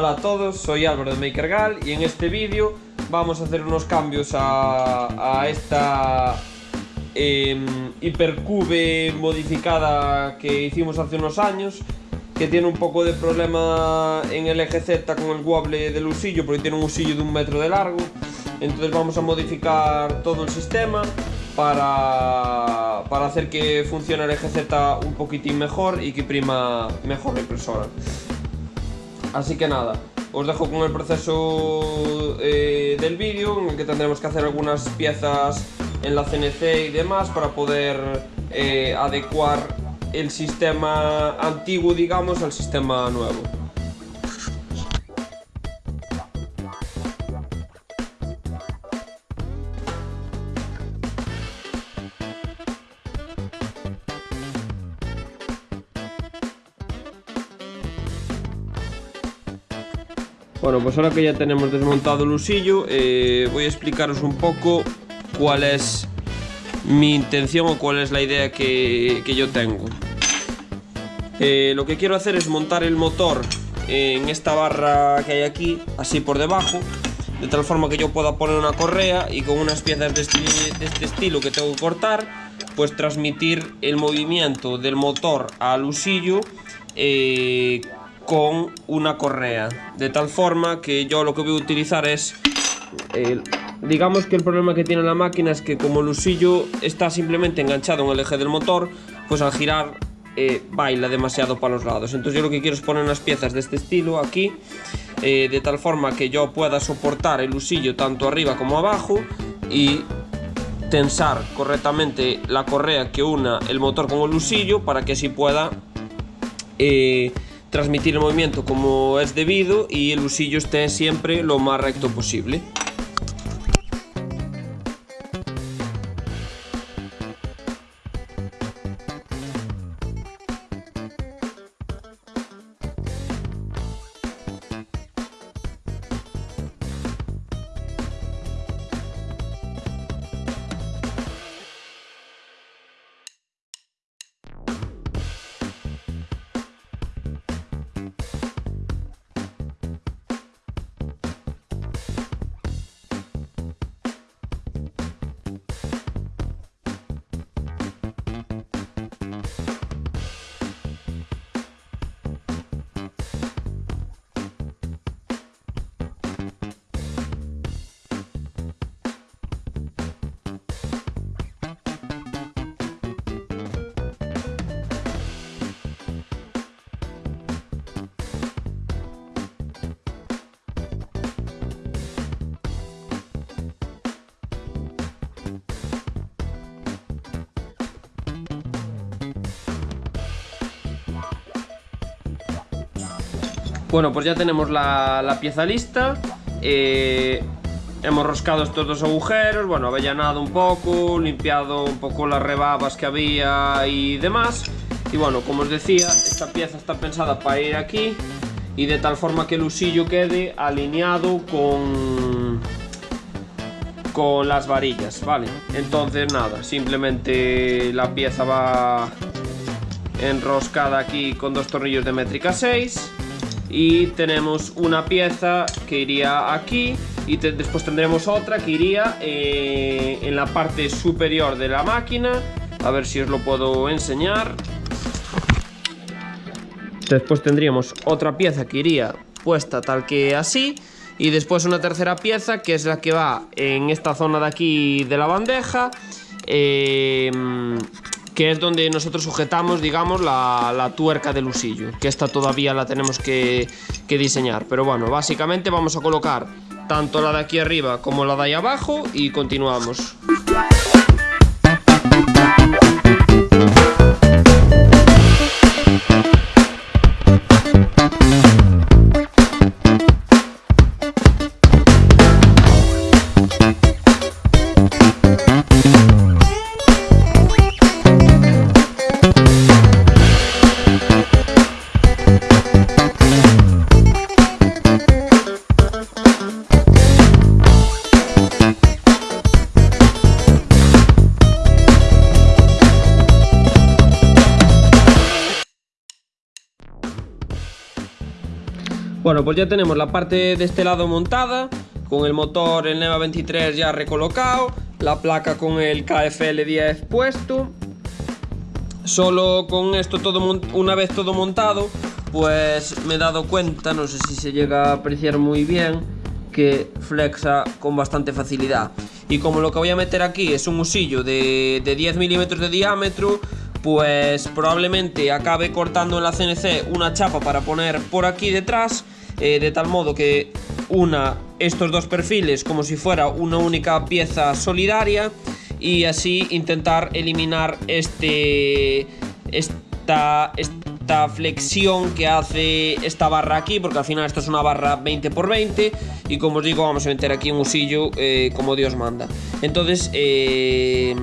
Hola a todos, soy Álvaro de MakerGal y en este vídeo vamos a hacer unos cambios a, a esta eh, hipercube modificada que hicimos hace unos años que tiene un poco de problema en el eje Z con el wobble del usillo porque tiene un usillo de un metro de largo. Entonces vamos a modificar todo el sistema para, para hacer que funcione el eje Z un poquitín mejor y que prima mejor la impresora Así que nada, os dejo con el proceso eh, del vídeo en el que tendremos que hacer algunas piezas en la CNC y demás para poder eh, adecuar el sistema antiguo, digamos, al sistema nuevo. Bueno, pues ahora que ya tenemos desmontado el usillo, eh, voy a explicaros un poco cuál es mi intención o cuál es la idea que, yo tengo. Eh, lo que quiero hacer es montar el motor en esta barra que hay aquí, así por debajo, de tal forma que yo pueda poner una correa y con unas piezas de este, estilo que tengo que cortar, pues transmitir el movimiento del motor al usillo eh, con una correa. De tal forma que yo lo que voy a utilizar es digamos que el problema que tiene la máquina es que como el usillo está simplemente enganchado en el eje del motor pues al girar eh, baila demasiado para los lados. Entonces yo lo que quiero es poner unas piezas de este estilo aquí eh, de tal forma que yo pueda soportar el usillo tanto arriba como abajo y tensar correctamente la correa que una el motor con el usillo para que así pueda eh, transmitir el movimiento como es debido y el usillo esté siempre lo más recto posible. Bueno, pues ya tenemos la, pieza lista. Eh, Hemos roscado estos dos agujeros Bueno, avellanado un poco Limpiado un poco las rebabas que había y demás. Y bueno, como os decía, esta pieza está pensada para ir aquí Y de tal forma que el usillo quede alineado con con las varillas, ¿vale? Entonces nada, simplemente la pieza va enroscada aquí con dos tornillos de métrica 6 y tenemos una pieza que iría aquí y después tendremos otra que iría eh, en la parte superior de la máquina. A ver si os lo puedo enseñar. Después tendríamos otra pieza que iría puesta tal que así y después una tercera pieza que es la que va en esta zona de aquí de la bandeja. Eh, que es donde nosotros sujetamos, digamos, la, tuerca del usillo, que esta todavía la tenemos que, que diseñar. Pero bueno, básicamente vamos a colocar tanto la de aquí arriba como la de ahí abajo y continuamos. Bueno, pues ya tenemos la parte de este lado montada, con el motor, el NEVA 23 ya recolocado, la placa con el KFL 10 puesto. Solo con esto todo una vez todo montado, pues me he dado cuenta, no sé si se llega a apreciar muy bien, que flexa con bastante facilidad. Y como lo que voy a meter aquí es un usillo de, de 10 milímetros de diámetro, pues probablemente acabe cortando en la CNC una chapa para poner por aquí detrás, eh, de tal modo que una estos dos perfiles como si fuera una única pieza solidaria y así intentar eliminar este esta, esta flexión que hace esta barra aquí porque al final esto es una barra 20x20 y como os digo vamos a meter aquí un usillo eh, como Dios manda entonces eh,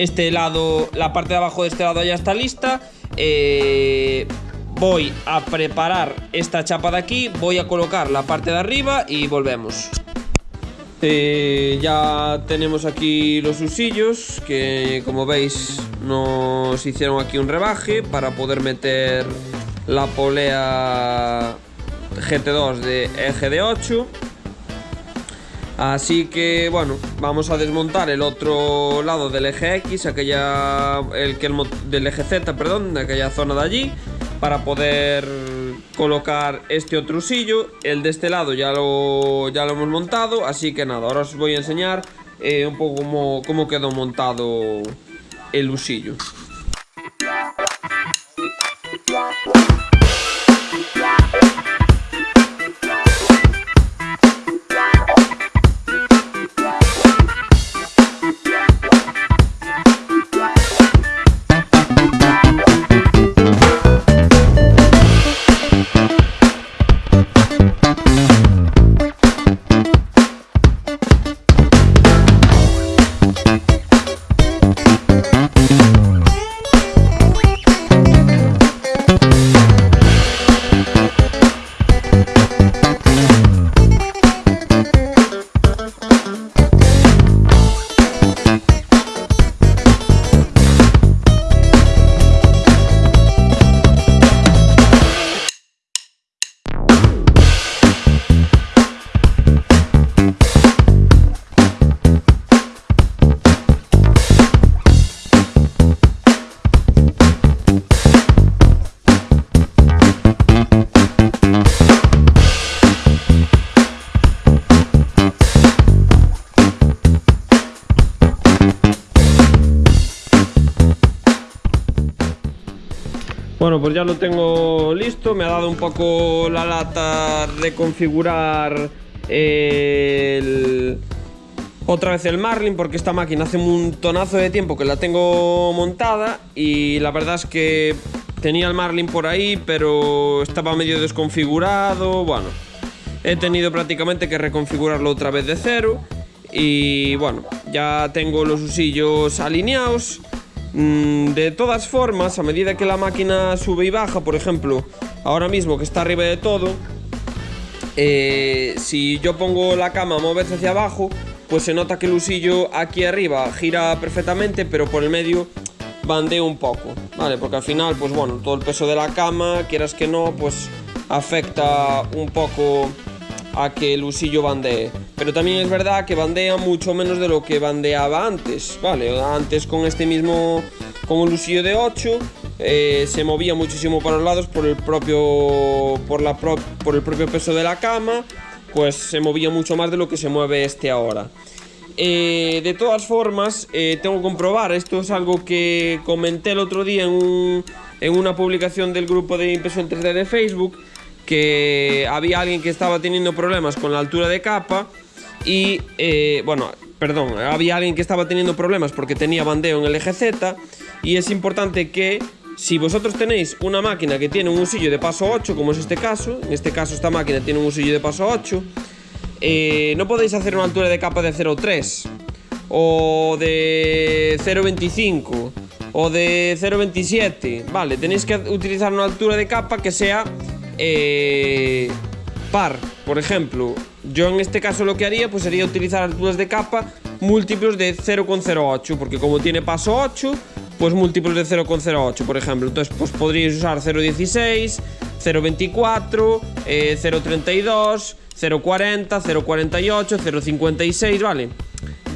este lado, la parte de abajo de este lado ya está lista. Eh, voy a preparar esta chapa de aquí, voy a colocar la parte de arriba y volvemos. Eh, ya tenemos aquí los usillos que como veis nos hicieron aquí un rebaje para poder meter la polea GT2 de eje de 8 Así que bueno, vamos a desmontar el otro lado del eje X, aquella, el que el, del eje Z, perdón, de aquella zona de allí, para poder colocar este otro usillo. El de este lado ya lo, ya lo hemos montado, así que nada, ahora os voy a enseñar eh, un poco cómo, cómo quedó montado el usillo. Pues ya lo tengo listo. Me ha dado un poco la lata de configurar el... otra vez el Marlin porque esta máquina hace un tonazo de tiempo que la tengo montada y la verdad es que tenía el Marlin por ahí pero estaba medio desconfigurado. Bueno, he tenido prácticamente que reconfigurarlo otra vez de cero y bueno, ya tengo los usillos alineados de todas formas, a medida que la máquina sube y baja, por ejemplo, ahora mismo que está arriba de todo, eh, si yo pongo la cama a moverse hacia abajo, pues se nota que el usillo aquí arriba gira perfectamente, pero por el medio bandea un poco, ¿vale? Porque al final, pues bueno, todo el peso de la cama, quieras que no, pues afecta un poco a que el usillo bandee. Pero también es verdad que bandea mucho menos de lo que bandeaba antes, ¿vale? Antes con este mismo, con usillo de 8, eh, se movía muchísimo para los lados por el propio, por el propio peso de la cama, pues se movía mucho más de lo que se mueve este ahora. Eh, de todas formas, eh, tengo que comprobar, esto es algo que comenté el otro día en, en una publicación del grupo de impresión 3D de Facebook, que había alguien que estaba teniendo problemas con la altura de capa y, eh, bueno, perdón, había alguien que estaba teniendo problemas porque tenía bandeo en el eje Z y es importante que si vosotros tenéis una máquina que tiene un usillo de paso 8, como es este caso, en este caso esta máquina tiene un usillo de paso 8, eh, no podéis hacer una altura de capa de 0,3 o de 0,25 o de 0,27, vale, tenéis que utilizar una altura de capa que sea eh, par, por ejemplo, yo en este caso lo que haría pues sería utilizar alturas de capa múltiplos de 0,08, porque como tiene paso 8, pues múltiplos de 0,08, por ejemplo. Entonces, pues podríais usar 0,16, 0.24, eh, 0.32, 0.40, 0.48, 0.56, ¿vale?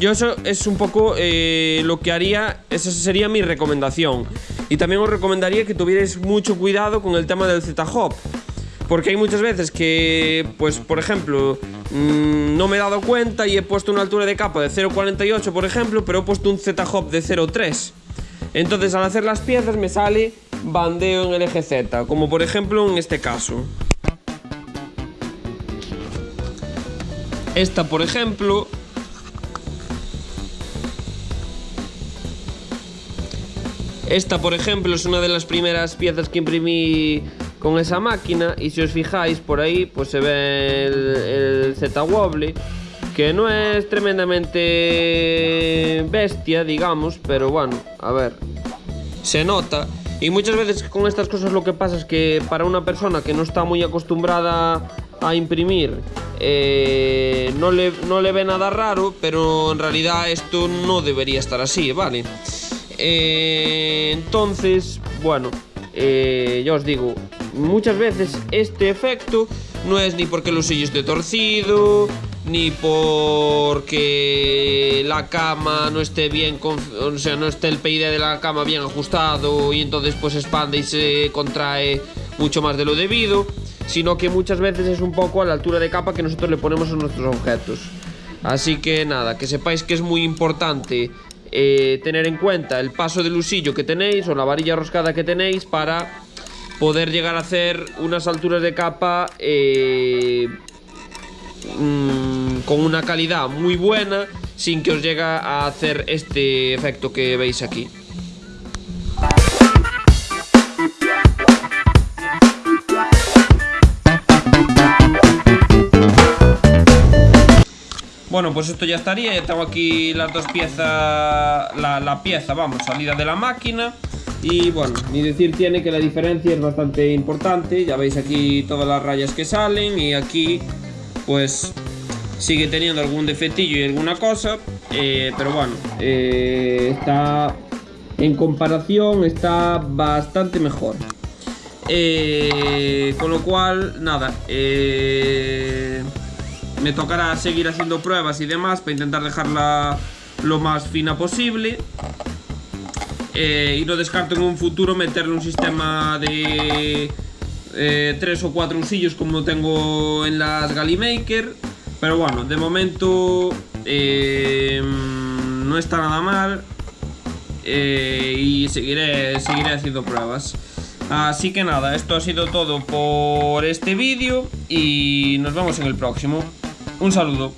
Yo eso es un poco eh, lo que haría, esa sería mi recomendación. Y también os recomendaría que tuvierais mucho cuidado con el tema del Z-Hop. Porque hay muchas veces que, pues por ejemplo, mmm, no me he dado cuenta y he puesto una altura de capa de 0.48, por ejemplo, pero he puesto un Z-Hop de 0.3. Entonces al hacer las piezas me sale bandeo en el eje Z, como por ejemplo en este caso. Esta, por ejemplo, Esta, por ejemplo, es una de las primeras piezas que imprimí con esa máquina y si os fijáis por ahí, pues se ve el, el Z-Wobble, que no es tremendamente bestia, digamos, pero bueno, a ver, se nota. Y muchas veces con estas cosas lo que pasa es que para una persona que no está muy acostumbrada a imprimir, eh, no, le, no le ve nada raro, pero en realidad esto no debería estar así, ¿vale? Eh, entonces, bueno, eh, ya os digo, muchas veces este efecto no es ni porque el usillo esté torcido, ni porque la cama no esté bien, o sea, no esté el PID de la cama bien ajustado y entonces pues expande y se contrae mucho más de lo debido, sino que muchas veces es un poco a la altura de capa que nosotros le ponemos a nuestros objetos. Así que nada, que sepáis que es muy importante eh, tener en cuenta el paso del usillo que tenéis o la varilla roscada que tenéis para poder llegar a hacer unas alturas de capa eh, mmm, con una calidad muy buena sin que os llegue a hacer este efecto que veis aquí. Bueno, pues esto ya estaría, ya tengo aquí las dos piezas, la, pieza, vamos, salida de la máquina Y bueno, ni decir tiene que la diferencia es bastante importante. Ya veis aquí todas las rayas que salen y aquí pues sigue teniendo algún defectillo y alguna cosa. Eh, Pero bueno, eh, está en comparación está bastante mejor. Eh, Con lo cual, nada, me tocará seguir haciendo pruebas y demás para intentar dejarla lo más fina posible. Eh, y no descarto en un futuro meterle un sistema de eh, tres o cuatro usillos como tengo en las Gallimaker. Pero bueno, de momento eh, no está nada mal. Eh, y seguiré, seguiré haciendo pruebas. Así que nada, esto ha sido todo por este vídeo y nos vemos en el próximo. Un saludo.